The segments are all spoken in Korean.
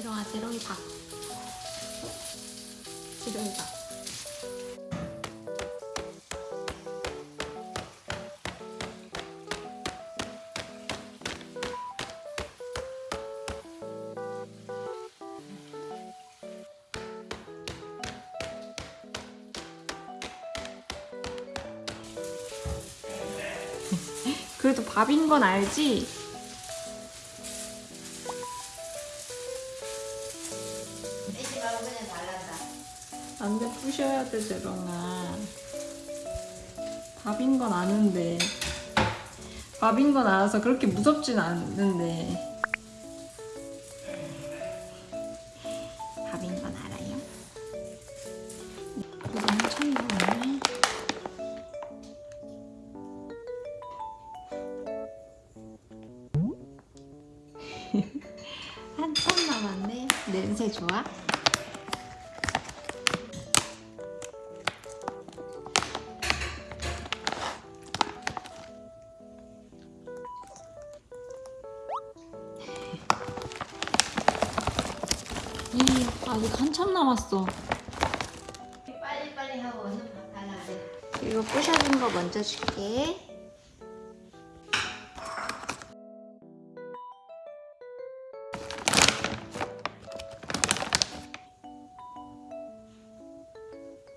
지롱아 지롱이 밥 지롱이 밥 그래도 밥인 건 알지? 그냥 잘란다. 안돼 부셔야 돼 재롱아 밥인 건 아는데 밥인 건 알아서 그렇게 무섭진 않는데 밥인 건 알아요? 엄청 많네 한참 남았네 냄새 좋아? 이 아직 한참 남았어. 빨리 빨리 하고 얼른 밥 달라 그래. 이거 부셔진 거 먼저 줄게.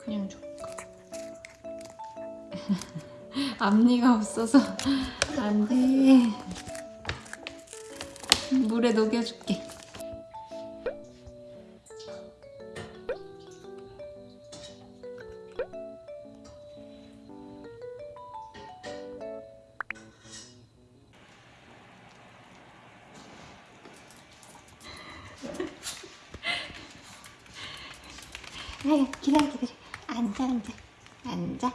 그냥 줘. 앞니가 없어서 안 돼. 물에 녹여줄게. 아유, 기다려, 기다려. 앉아, 앉아. 앉아.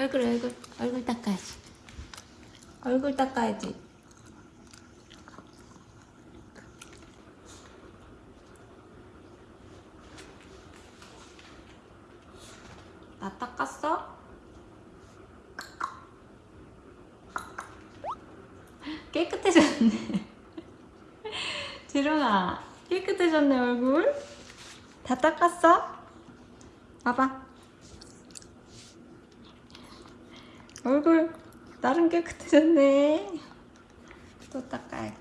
얼굴, 얼굴, 얼굴 닦아야지. 얼굴 닦아야지. 나 닦았어? 깨끗해졌네. 지롱아, 깨끗해졌네, 얼굴. 다 닦았어? 봐봐. 얼굴 나름 깨끗해졌네. 또 닦아야